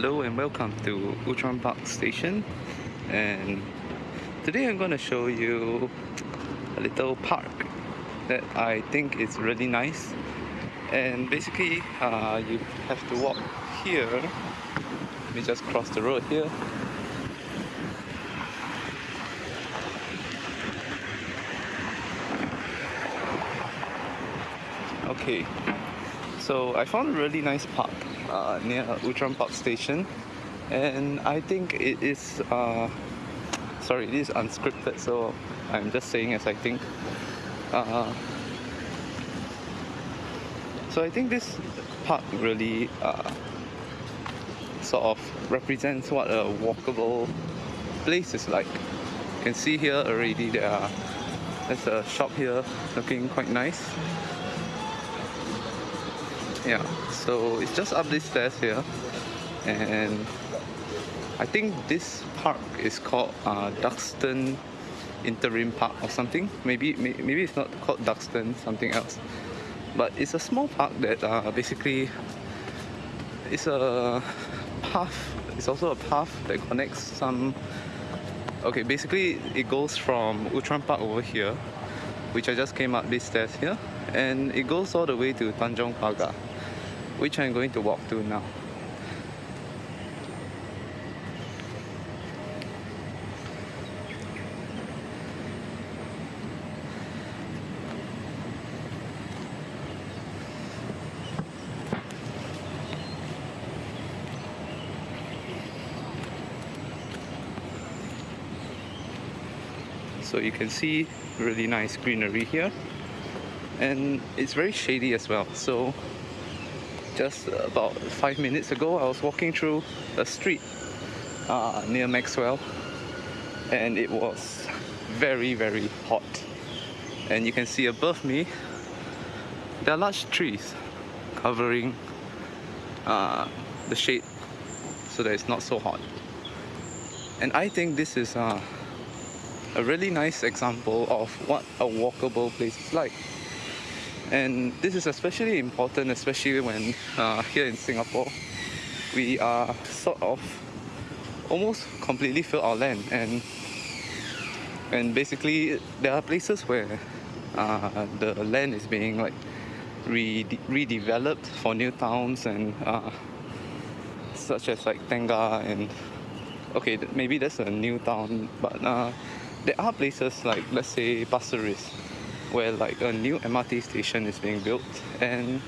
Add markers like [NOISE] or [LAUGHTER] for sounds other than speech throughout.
Hello and welcome to Outram Park Station. And today I'm going to show you a little park that I think is really nice. And basically uh, you have to walk here. Let me just cross the road here. Okay so I found a really nice park uh, near Outram Park Station. And I think it is uh, sorry it is unscripted so I'm just saying as I think. Uh, so I think this park really uh, sort of represents what a walkable place is like. You can see here already there are there's a shop here looking quite nice yeah. So it's just up these stairs here. And I think this park is called uh, Duxton Interim Park or something. Maybe maybe it's not called Duxton something else. But it's a small park that uh, basically it's a path it's also a path that connects some okay basically it goes from Outram Park over here which I just came up these stairs here and it goes all the way to Tanjong Pagar which I'm going to walk to now. So you can see really nice greenery here and it's very shady as well. So just about five minutes ago I was walking through a street uh, near Maxwell. And it was very very hot. And you can see above me there are large trees covering uh, the shade. So that it's not so hot. And I think this is uh, a really nice example of what a walkable place is like and this is especially important especially when uh, here in Singapore we are sort of almost completely fill our land. And and basically there are places where uh, the land is being like re redeveloped for new towns and uh, such as like Tengah and okay maybe that's a new town but uh, there are places like let's say Pasir Ris where like a new MRT station is being built. And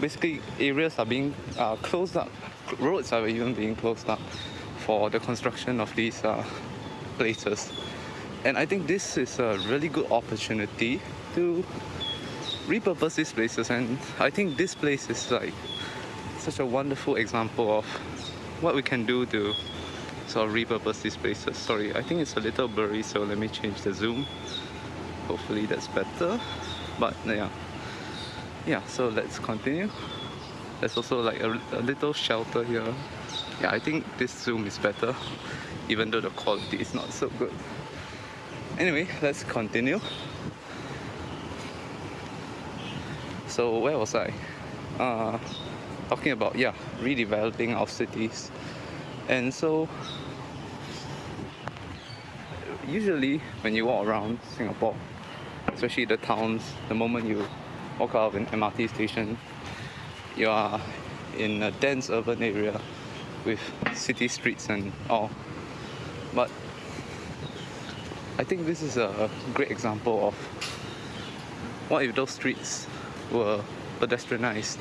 basically areas are being uh, closed up. Roads are even being closed up for the construction of these uh, places. And I think this is a really good opportunity to repurpose these places. And I think this place is like such a wonderful example of what we can do to sort of repurpose these places. Sorry I think it's a little blurry so let me change the zoom hopefully that's better. But yeah. Yeah so let's continue. There's also like a, a little shelter here. Yeah I think this zoom is better even though the quality is not so good. Anyway let's continue. So where was I? Uh, talking about yeah redeveloping our cities. And so usually when you walk around Singapore especially the towns the moment you walk out of an MRT station you are in a dense urban area with city streets and all. But I think this is a great example of what if those streets were pedestrianized?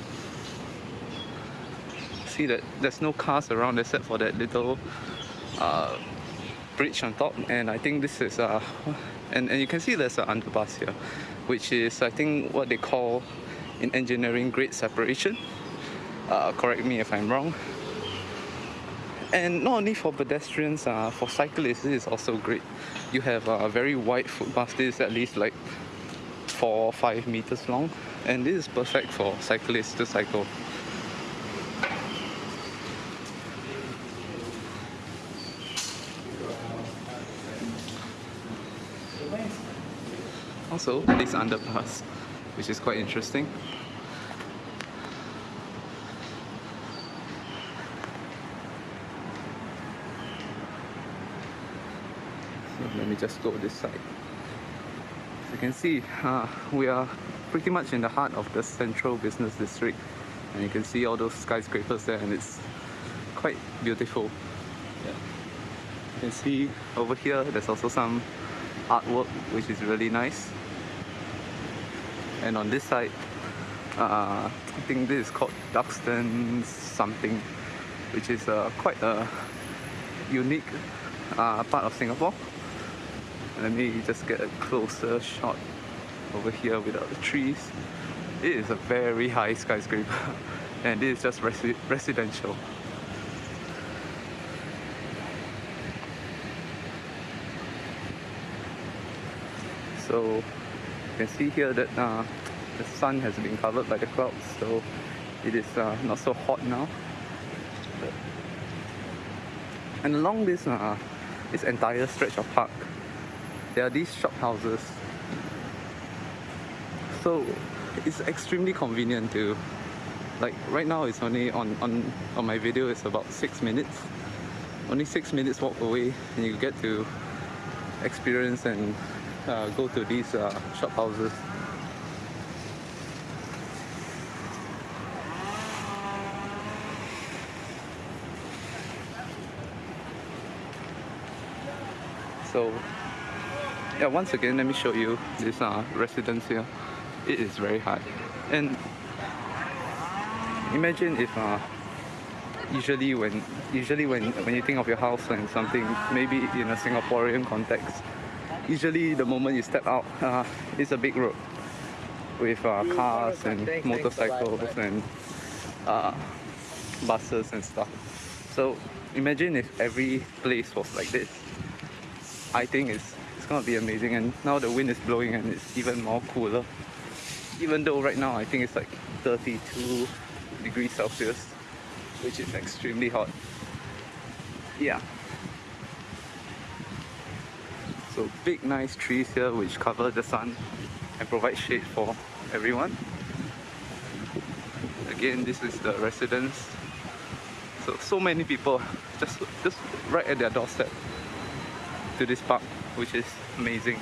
See that there's no cars around except for that little uh, bridge on top and I think this is uh, and, and you can see there's an underpass here which is I think what they call in engineering grade separation. Uh, correct me if I'm wrong. And not only for pedestrians uh, for cyclists this is also great. You have a very wide footpath this is at least like four or five meters long. And this is perfect for cyclists to cycle also this underpass, which is quite interesting. So let me just go this side. As you can see, uh, we are pretty much in the heart of the central business district and you can see all those skyscrapers there and it's quite beautiful. Yeah. You can see over here there's also some artwork which is really nice. And on this side uh, I think this is called Duxton something which is uh, quite a unique uh, part of Singapore. Let me just get a closer shot over here without the trees. It is a very high skyscraper [LAUGHS] and this is just resi residential so you can see here that uh, the sun has been covered by the clouds so it is uh, not so hot now. And along this uh, this entire stretch of park there are these shop houses. So it's extremely convenient to like right now it's only on on on my video it's about six minutes. Only six minutes walk away and you get to experience and uh, go to these uh, shop houses. So yeah once again let me show you this uh, residence here. It is very high. And imagine if uh, usually when usually when when you think of your house and something maybe in a Singaporean context usually the moment you step out [LAUGHS] uh, it's a big road with uh, cars and motorcycles and uh, buses and stuff. So imagine if every place was like this. I think it's it's gonna be amazing and now the wind is blowing and it's even more cooler. Even though right now I think it's like 32 degrees Celsius which is extremely hot. Yeah so big nice trees here which cover the sun and provide shade for everyone. Again this is the residence. So so many people just just right at their doorstep to this park which is amazing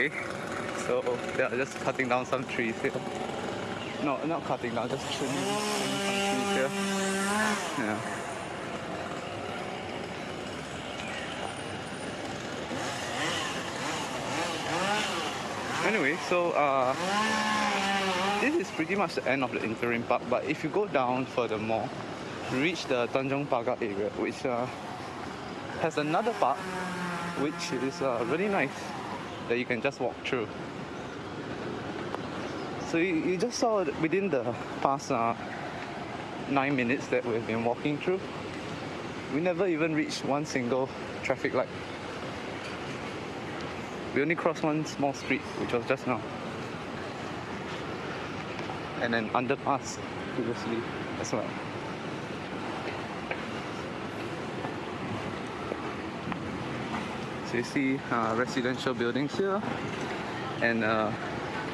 okay so they are just cutting down some trees here. No not cutting down just trimming, some trees here. Yeah. Anyway so uh this is pretty much the end of the interim park but if you go down furthermore reach the Tanjong Pagar area which uh, has another park which is uh, really nice that you can just walk through. So you, you just saw within the past uh, nine minutes that we've been walking through, we never even reached one single traffic light. We only crossed one small street, which was just now. And then underpass previously as well. So you see uh, residential buildings here and uh,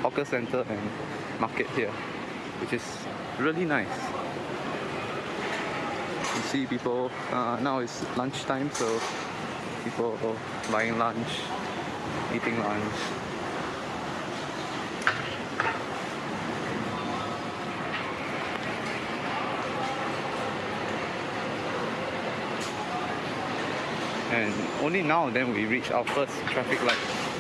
hawker center and market here, which is really nice. You see people, uh, now it's lunchtime, so people buying lunch, eating lunch. and only now then we reach our first traffic light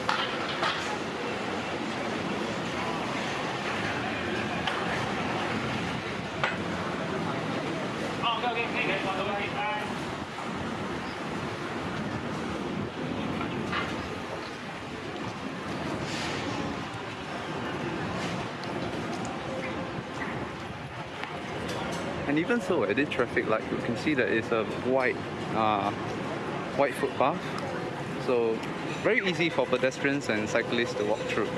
And even so, at this traffic light, you can see that it's a white, uh, white footpath. So very easy for pedestrians and cyclists to walk through.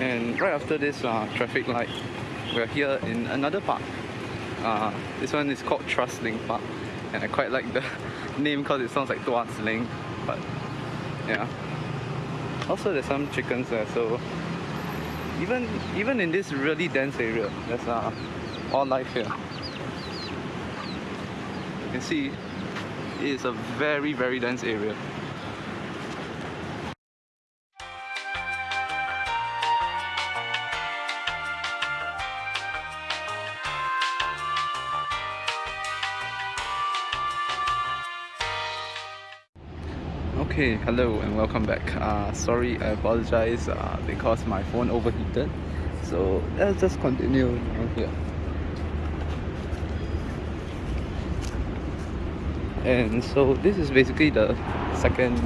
And right after this uh, traffic light, we're here in another park. Uh, this one is called Tuas Link Park, and I quite like the [LAUGHS] name because it sounds like Tuas Link, but yeah. Also, there's some chickens there, so even even in this really dense area, there's uh, all life here. You can see it is a very very dense area. Okay, hello and welcome back. Uh, sorry, I apologize uh, because my phone overheated. So let's just continue on here. And so this is basically the second,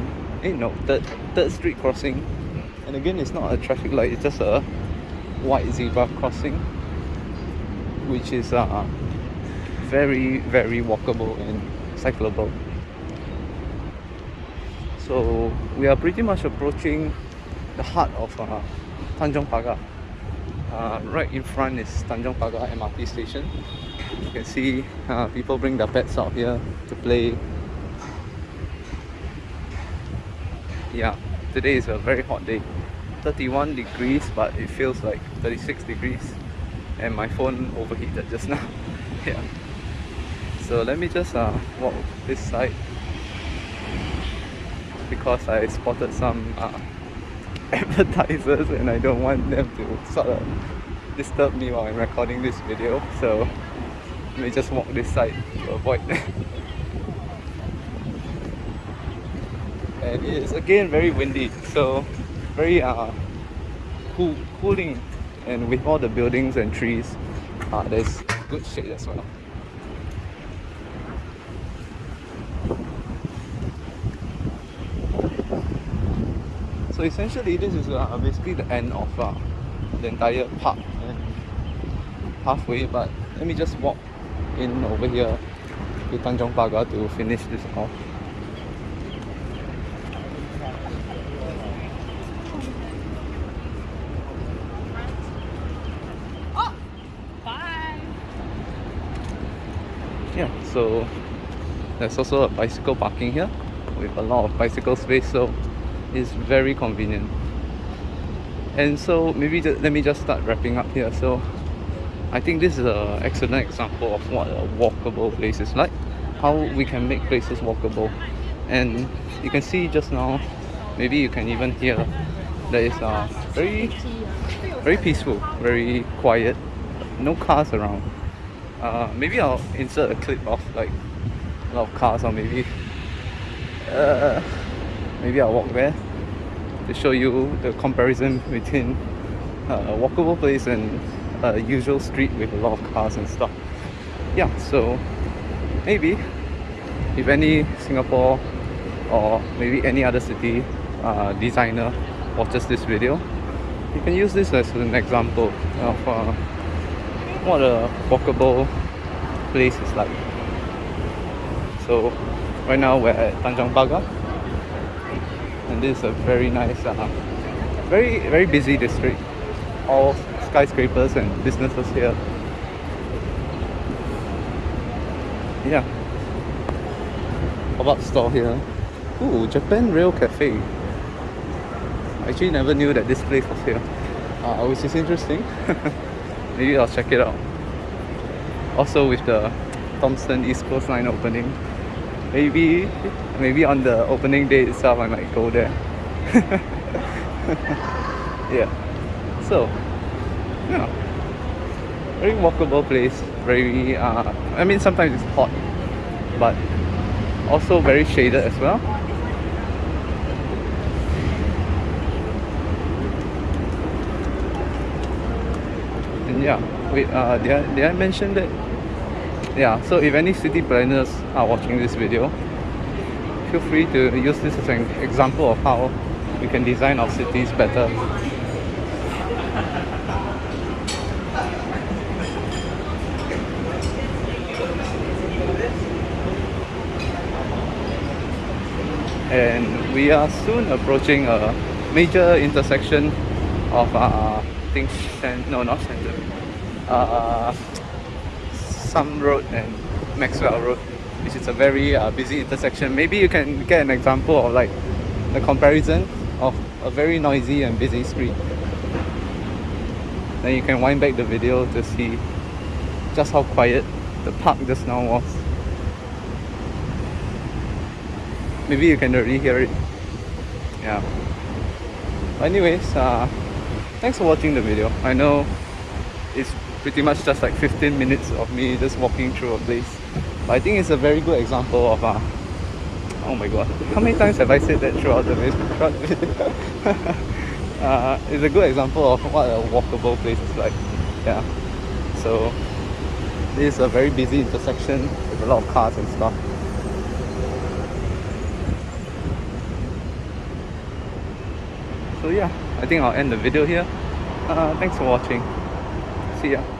eh no, third, third street crossing. And again, it's not a traffic light, it's just a white zebra crossing, which is uh, very, very walkable and cyclable. So we are pretty much approaching the heart of uh, Tanjong Pagar. Uh, right in front is Tanjong Pagar MRT station. You can see uh, people bring their pets out here to play. Yeah, today is a very hot day. 31 degrees but it feels like 36 degrees and my phone overheated just [LAUGHS] now. yeah. So let me just uh, walk this side because I spotted some uh, [LAUGHS] advertisers and I don't want them to sort of disturb me while I'm recording this video. So let me just walk this side to avoid [LAUGHS] and it is again very windy. So very uh, cool, cooling. And with all the buildings and trees uh, there's good shade as well So essentially this is uh, basically the end of uh, the entire park halfway but let me just walk in over here to Tanjong Pagar to finish this off. Oh, bye. Yeah, so there's also a bicycle parking here with a lot of bicycle space so is very convenient. And so maybe just, let me just start wrapping up here. So I think this is an excellent example of what a walkable place is like how we can make places walkable. And you can see just now maybe you can even hear that it's uh, very very peaceful very quiet no cars around. Uh, maybe I'll insert a clip of like a lot of cars or maybe uh, maybe I'll walk there to show you the comparison between uh, a walkable place and a usual street with a lot of cars and stuff. Yeah so maybe if any Singapore or maybe any other city uh, designer watches this video you can use this as an example of uh, what a walkable place is like. So right now we're at Tanjong Pagar this is a very nice uh, very very busy district. All skyscrapers and businesses here. Yeah. Pop-up store here. Ooh, Japan Rail Cafe. I actually never knew that this place was here. Uh, which is interesting. [LAUGHS] Maybe I'll check it out. Also with the Thomson East Coast Line opening maybe maybe on the opening day itself I might go there [LAUGHS] yeah so yeah, very walkable place. Very, uh, I mean, sometimes it's hot, but also very shaded as well. And yeah, wait, uh, did I, did I mention that? Yeah, so if any city planners are watching this video, feel free to use this as an example of how we can design our cities better. and we are soon approaching a major intersection of uh, think Cen- no not Center uh, Some Road and Maxwell Road which is a very uh, busy intersection. Maybe you can get an example of like the comparison of a very noisy and busy street. Then you can wind back the video to see just how quiet the park just now was. Maybe you can already hear it. Yeah. But anyways uh thanks for watching the video. I know it's pretty much just like 15 minutes of me just walking through a place. But i think it's a very good example of uh oh my god how many times have i said that throughout the video, [LAUGHS] uh, it's a good example of what a walkable place is like yeah. So this is a very busy intersection with a lot of cars and stuff. So yeah i think i'll end the video here. Uh, thanks for watching. See ya